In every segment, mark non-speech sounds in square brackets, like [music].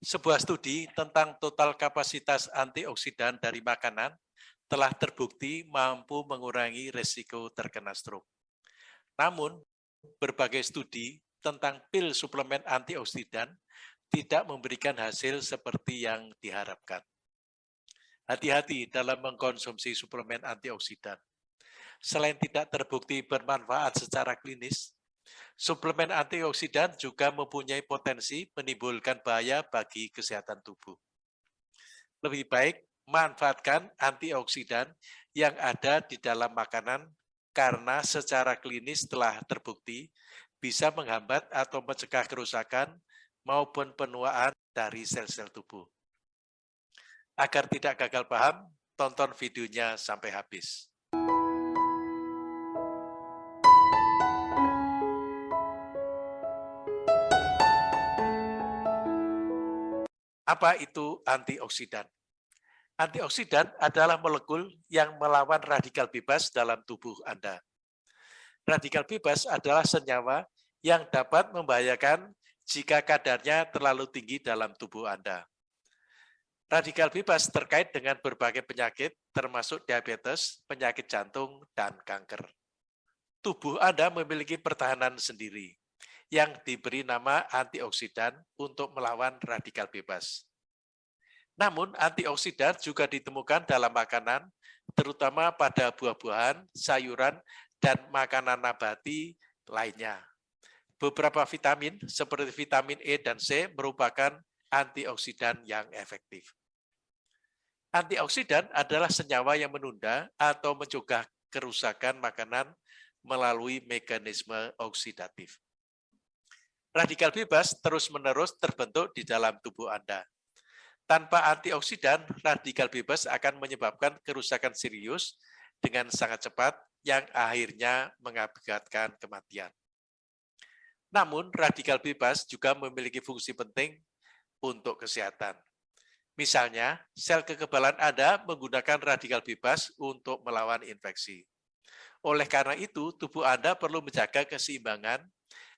Sebuah studi tentang total kapasitas antioksidan dari makanan telah terbukti mampu mengurangi resiko terkena stroke. Namun, berbagai studi tentang pil suplemen antioksidan tidak memberikan hasil seperti yang diharapkan. Hati-hati dalam mengkonsumsi suplemen antioksidan. Selain tidak terbukti bermanfaat secara klinis, Suplemen antioksidan juga mempunyai potensi menimbulkan bahaya bagi kesehatan tubuh. Lebih baik manfaatkan antioksidan yang ada di dalam makanan karena secara klinis telah terbukti bisa menghambat atau mencegah kerusakan maupun penuaan dari sel-sel tubuh. Agar tidak gagal paham, tonton videonya sampai habis. Apa itu antioksidan? Antioksidan adalah molekul yang melawan radikal bebas dalam tubuh Anda. Radikal bebas adalah senyawa yang dapat membahayakan jika kadarnya terlalu tinggi dalam tubuh Anda. Radikal bebas terkait dengan berbagai penyakit, termasuk diabetes, penyakit jantung, dan kanker. Tubuh Anda memiliki pertahanan sendiri yang diberi nama antioksidan untuk melawan radikal bebas. Namun antioksidan juga ditemukan dalam makanan, terutama pada buah-buahan, sayuran, dan makanan nabati lainnya. Beberapa vitamin seperti vitamin E dan C merupakan antioksidan yang efektif. Antioksidan adalah senyawa yang menunda atau mencegah kerusakan makanan melalui mekanisme oksidatif. Radikal bebas terus-menerus terbentuk di dalam tubuh Anda. Tanpa antioksidan, radikal bebas akan menyebabkan kerusakan serius dengan sangat cepat yang akhirnya mengakibatkan kematian. Namun, radikal bebas juga memiliki fungsi penting untuk kesehatan. Misalnya, sel kekebalan Anda menggunakan radikal bebas untuk melawan infeksi. Oleh karena itu, tubuh Anda perlu menjaga keseimbangan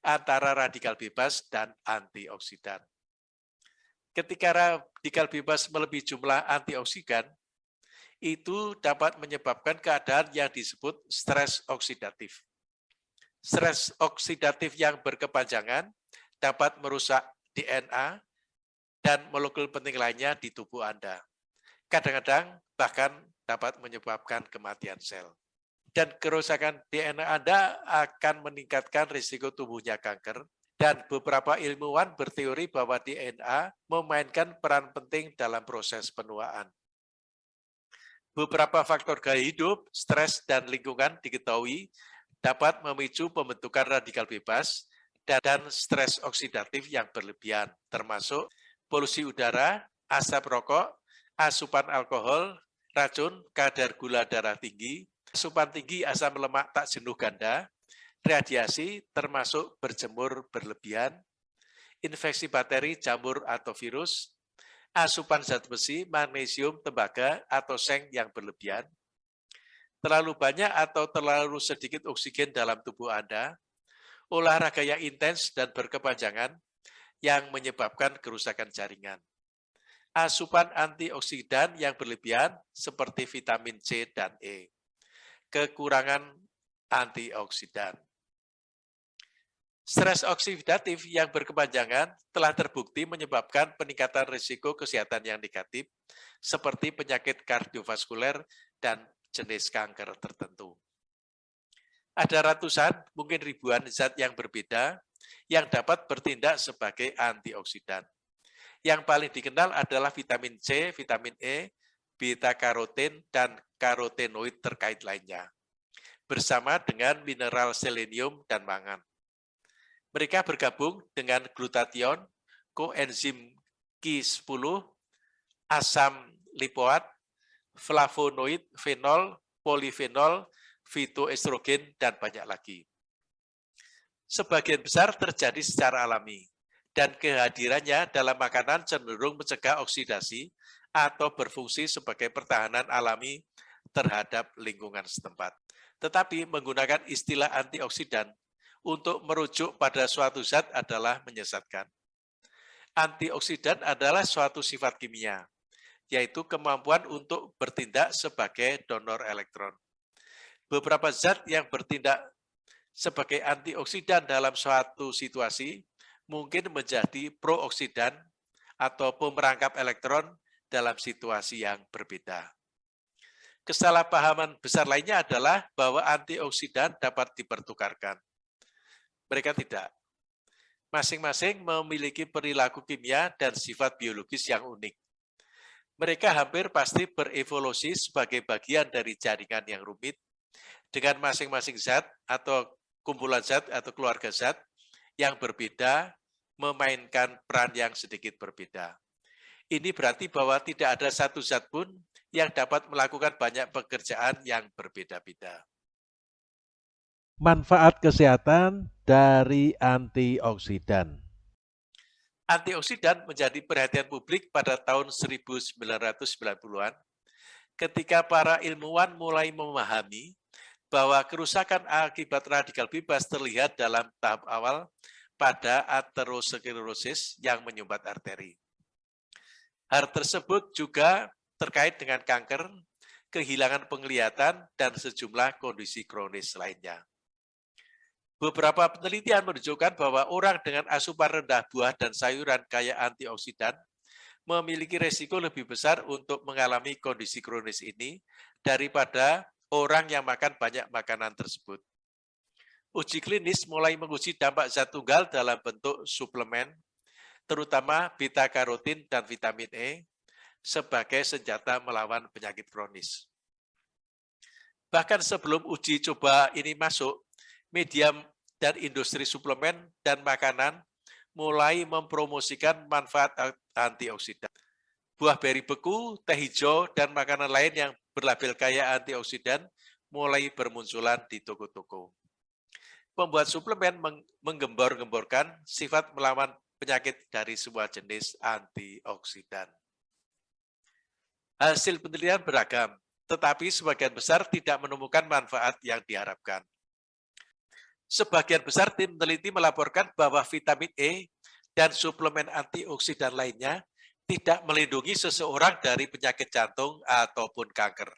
antara radikal bebas dan antioksidan. Ketika radikal bebas melebihi jumlah antioksidan, itu dapat menyebabkan keadaan yang disebut stres oksidatif. Stres oksidatif yang berkepanjangan dapat merusak DNA dan molekul penting lainnya di tubuh Anda. Kadang-kadang bahkan dapat menyebabkan kematian sel dan kerusakan DNA Anda akan meningkatkan risiko tumbuhnya kanker dan beberapa ilmuwan berteori bahwa DNA memainkan peran penting dalam proses penuaan. Beberapa faktor gaya hidup, stres, dan lingkungan diketahui dapat memicu pembentukan radikal bebas dan stres oksidatif yang berlebihan, termasuk polusi udara, asap rokok, asupan alkohol, racun, kadar gula darah tinggi, asupan tinggi asam lemak tak jenuh ganda, radiasi termasuk berjemur berlebihan, infeksi bakteri, jamur atau virus, asupan zat besi, magnesium, tembaga, atau seng yang berlebihan, terlalu banyak atau terlalu sedikit oksigen dalam tubuh Anda, olahraga yang intens dan berkepanjangan yang menyebabkan kerusakan jaringan. Asupan antioksidan yang berlebihan seperti vitamin C dan E kekurangan antioksidan. Stres oksidatif yang berkepanjangan telah terbukti menyebabkan peningkatan risiko kesehatan yang negatif, seperti penyakit kardiovaskuler dan jenis kanker tertentu. Ada ratusan, mungkin ribuan zat yang berbeda yang dapat bertindak sebagai antioksidan. Yang paling dikenal adalah vitamin C, vitamin E, beta-karoten, dan karotenoid terkait lainnya, bersama dengan mineral selenium dan mangan. Mereka bergabung dengan glutathione, koenzim Q10, asam lipoat, flavonoid, fenol, polifenol, fitoestrogen, dan banyak lagi. Sebagian besar terjadi secara alami, dan kehadirannya dalam makanan cenderung mencegah oksidasi atau berfungsi sebagai pertahanan alami terhadap lingkungan setempat. Tetapi menggunakan istilah antioksidan untuk merujuk pada suatu zat adalah menyesatkan. Antioksidan adalah suatu sifat kimia, yaitu kemampuan untuk bertindak sebagai donor elektron. Beberapa zat yang bertindak sebagai antioksidan dalam suatu situasi mungkin menjadi prooksidan atau pemerangkap elektron dalam situasi yang berbeda. Kesalahpahaman besar lainnya adalah bahwa antioksidan dapat dipertukarkan. Mereka tidak. Masing-masing memiliki perilaku kimia dan sifat biologis yang unik. Mereka hampir pasti berevolusi sebagai bagian dari jaringan yang rumit dengan masing-masing zat atau kumpulan zat atau keluarga zat yang berbeda memainkan peran yang sedikit berbeda. Ini berarti bahwa tidak ada satu zat pun yang dapat melakukan banyak pekerjaan yang berbeda-beda. Manfaat kesehatan dari antioksidan. Antioksidan menjadi perhatian publik pada tahun 1990-an ketika para ilmuwan mulai memahami bahwa kerusakan akibat radikal bebas terlihat dalam tahap awal pada aterosklerosis yang menyumbat arteri. Hal tersebut juga terkait dengan kanker, kehilangan penglihatan, dan sejumlah kondisi kronis lainnya. Beberapa penelitian menunjukkan bahwa orang dengan asupan rendah buah dan sayuran kaya antioksidan memiliki resiko lebih besar untuk mengalami kondisi kronis ini daripada orang yang makan banyak makanan tersebut. Uji klinis mulai menguji dampak zat tunggal dalam bentuk suplemen, terutama beta-karotin dan vitamin E, sebagai senjata melawan penyakit kronis. Bahkan sebelum uji coba ini masuk, media dan industri suplemen dan makanan mulai mempromosikan manfaat antioksidan. Buah beri beku, teh hijau, dan makanan lain yang berlabel kaya antioksidan mulai bermunculan di toko-toko. Pembuat suplemen menggembor-gemborkan sifat melawan penyakit dari sebuah jenis antioksidan. Hasil penelitian beragam, tetapi sebagian besar tidak menemukan manfaat yang diharapkan. Sebagian besar tim peneliti melaporkan bahwa vitamin E dan suplemen antioksidan lainnya tidak melindungi seseorang dari penyakit jantung ataupun kanker.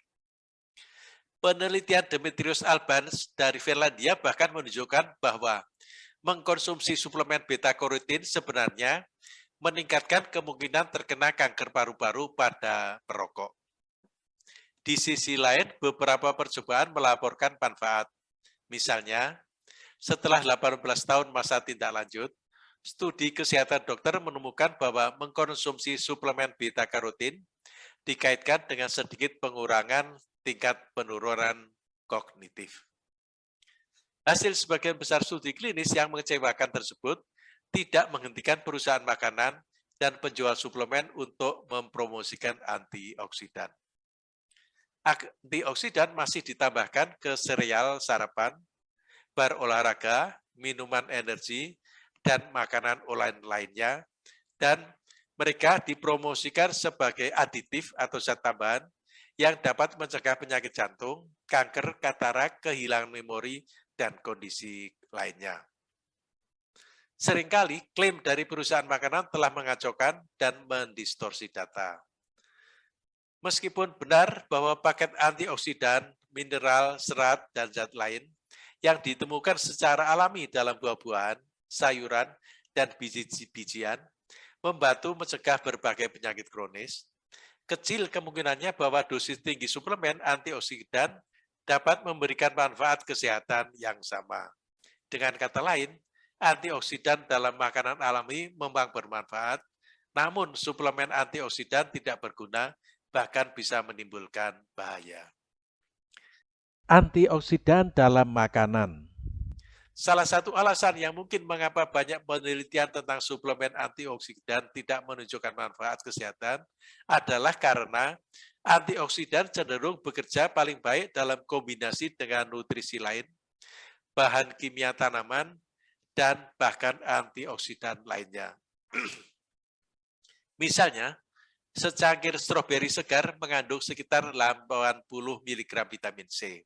Penelitian Demetrius Albans dari Finlandia bahkan menunjukkan bahwa mengkonsumsi suplemen beta-karotin sebenarnya meningkatkan kemungkinan terkena kanker paru-paru pada perokok. Di sisi lain, beberapa percobaan melaporkan manfaat. Misalnya, setelah 18 tahun masa tindak lanjut, studi kesehatan dokter menemukan bahwa mengkonsumsi suplemen beta-karotin dikaitkan dengan sedikit pengurangan tingkat penurunan kognitif. Hasil sebagian besar studi klinis yang mengecewakan tersebut tidak menghentikan perusahaan makanan dan penjual suplemen untuk mempromosikan antioksidan. Antioksidan masih ditambahkan ke sereal sarapan, bar olahraga, minuman energi, dan makanan olahan lainnya, dan mereka dipromosikan sebagai aditif atau zat tambahan yang dapat mencegah penyakit jantung, kanker, katarak, kehilangan memori, dan kondisi lainnya. Seringkali klaim dari perusahaan makanan telah mengacaukan dan mendistorsi data. Meskipun benar bahwa paket antioksidan, mineral, serat, dan zat lain yang ditemukan secara alami dalam buah-buahan, sayuran, dan biji-bijian membantu mencegah berbagai penyakit kronis, kecil kemungkinannya bahwa dosis tinggi suplemen antioksidan dapat memberikan manfaat kesehatan yang sama. Dengan kata lain, antioksidan dalam makanan alami memang bermanfaat, namun suplemen antioksidan tidak berguna, bahkan bisa menimbulkan bahaya. Antioksidan dalam makanan Salah satu alasan yang mungkin mengapa banyak penelitian tentang suplemen antioksidan tidak menunjukkan manfaat kesehatan adalah karena antioksidan cenderung bekerja paling baik dalam kombinasi dengan nutrisi lain, bahan kimia tanaman, dan bahkan antioksidan lainnya. [clears throat] Misalnya, secangkir stroberi segar mengandung sekitar 80 mg vitamin C.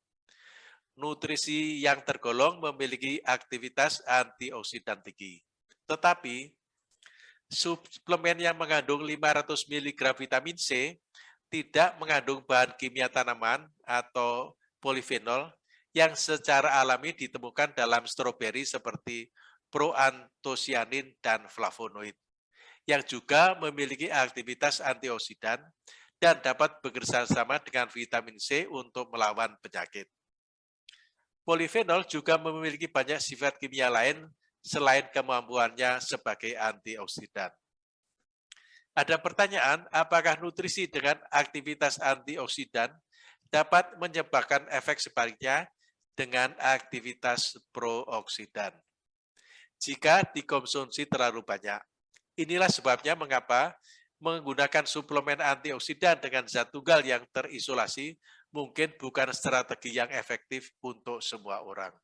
Nutrisi yang tergolong memiliki aktivitas antioksidan tinggi. Tetapi, suplemen yang mengandung 500 mg vitamin C tidak mengandung bahan kimia tanaman atau polifenol yang secara alami ditemukan dalam stroberi seperti proantosianin dan flavonoid, yang juga memiliki aktivitas antioksidan dan dapat bekerja sama dengan vitamin C untuk melawan penyakit. Polifenol juga memiliki banyak sifat kimia lain selain kemampuannya sebagai antioksidan. Ada pertanyaan, apakah nutrisi dengan aktivitas antioksidan dapat menyebabkan efek sebaliknya dengan aktivitas prooksidan? Jika dikonsumsi terlalu banyak. Inilah sebabnya mengapa menggunakan suplemen antioksidan dengan zat tunggal yang terisolasi mungkin bukan strategi yang efektif untuk semua orang.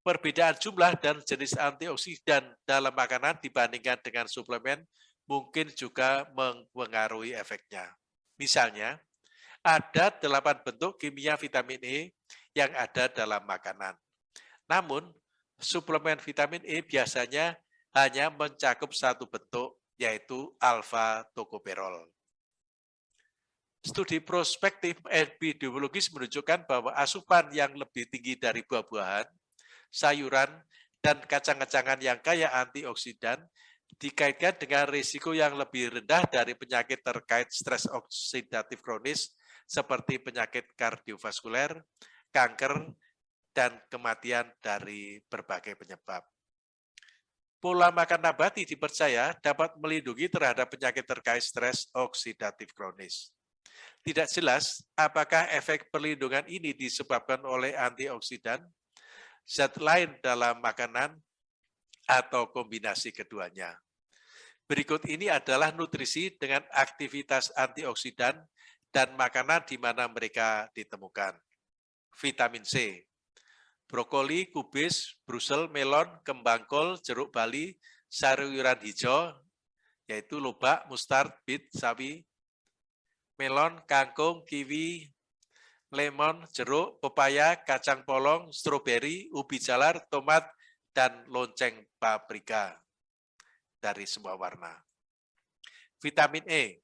Perbedaan jumlah dan jenis antioksidan dalam makanan dibandingkan dengan suplemen mungkin juga mempengaruhi efeknya. Misalnya, ada delapan bentuk kimia vitamin E yang ada dalam makanan. Namun, suplemen vitamin E biasanya hanya mencakup satu bentuk, yaitu alfa-tokoperol. Studi prospektif epidemiologis menunjukkan bahwa asupan yang lebih tinggi dari buah-buahan sayuran, dan kacang-kacangan yang kaya antioksidan dikaitkan dengan risiko yang lebih rendah dari penyakit terkait stres oksidatif kronis seperti penyakit kardiovaskuler, kanker, dan kematian dari berbagai penyebab. Pola makan nabati dipercaya dapat melindungi terhadap penyakit terkait stres oksidatif kronis. Tidak jelas apakah efek perlindungan ini disebabkan oleh antioksidan zat lain dalam makanan atau kombinasi keduanya. Berikut ini adalah nutrisi dengan aktivitas antioksidan dan makanan di mana mereka ditemukan. Vitamin C, brokoli, kubis, brusel, melon, kembang kol, jeruk bali, sayuran hijau, yaitu lobak, mustard, bit, sawi, melon, kangkung, kiwi, lemon, jeruk, pepaya, kacang polong, stroberi, ubi jalar, tomat, dan lonceng paprika dari semua warna. Vitamin E,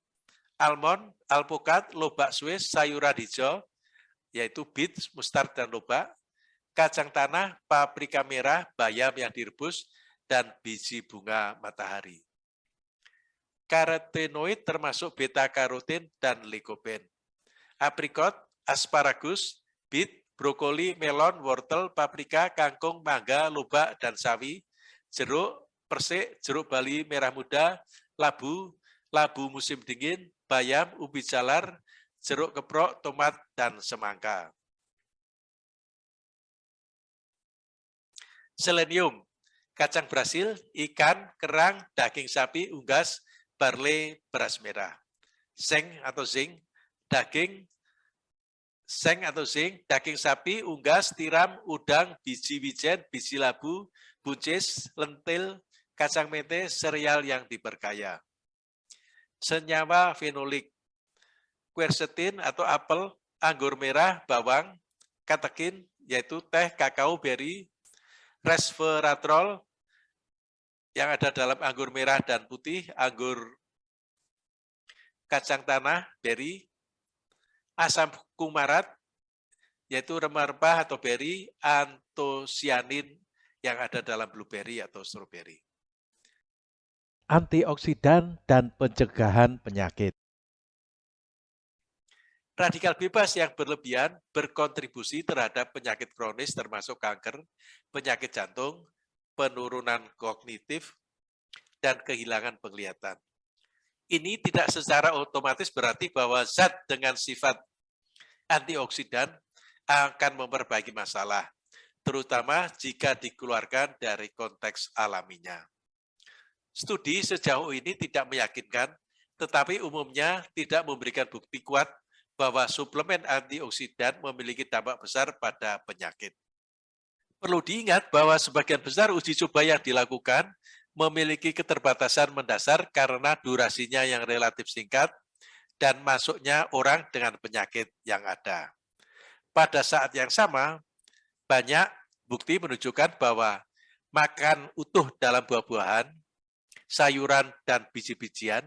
almond, alpukat, lobak Swiss, sayuran hijau, yaitu beet, mustard, dan lobak, kacang tanah, paprika merah, bayam yang direbus, dan biji bunga matahari. Karotenoid termasuk beta-karotin dan likopen. Aprikot, asparagus, beet, brokoli, melon, wortel, paprika, kangkung, mangga, lobak, dan sawi, jeruk, persik, jeruk bali merah muda, labu, labu musim dingin, bayam, ubi jalar, jeruk keprok, tomat, dan semangka. Selenium, kacang Brasil, ikan, kerang, daging sapi, unggas, barley, beras merah. Seng atau zinc, daging, seng atau zinc, daging sapi, unggas, tiram, udang, biji wijen, biji labu, buncis, lentil, kacang mete, sereal yang diperkaya. Senyawa fenolik, quercetin atau apel, anggur merah, bawang, katekin, yaitu teh, kakao, beri, resveratrol, yang ada dalam anggur merah dan putih, anggur kacang tanah, beri, asam kumarat, yaitu rempah-rempah atau beri, antosianin yang ada dalam blueberry atau strawberry. Antioksidan dan pencegahan penyakit. Radikal bebas yang berlebihan berkontribusi terhadap penyakit kronis termasuk kanker, penyakit jantung, penurunan kognitif, dan kehilangan penglihatan. Ini tidak secara otomatis berarti bahwa zat dengan sifat antioksidan akan memperbaiki masalah, terutama jika dikeluarkan dari konteks alaminya. Studi sejauh ini tidak meyakinkan, tetapi umumnya tidak memberikan bukti kuat bahwa suplemen antioksidan memiliki dampak besar pada penyakit. Perlu diingat bahwa sebagian besar uji coba yang dilakukan memiliki keterbatasan mendasar karena durasinya yang relatif singkat dan masuknya orang dengan penyakit yang ada. Pada saat yang sama, banyak bukti menunjukkan bahwa makan utuh dalam buah-buahan sayuran, dan biji-bijian,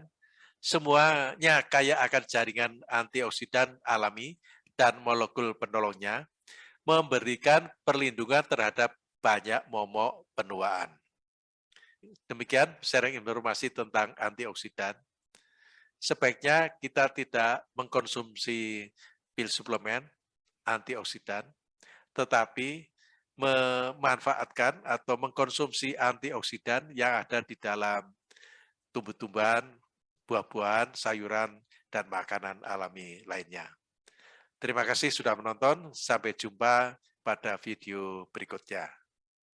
semuanya kaya akan jaringan antioksidan alami dan molekul penolongnya, memberikan perlindungan terhadap banyak momok penuaan. Demikian sharing informasi tentang antioksidan. Sebaiknya kita tidak mengkonsumsi pil suplemen antioksidan, tetapi memanfaatkan atau mengkonsumsi antioksidan yang ada di dalam tumbuh-tumbuhan, buah-buahan, sayuran, dan makanan alami lainnya. Terima kasih sudah menonton. Sampai jumpa pada video berikutnya.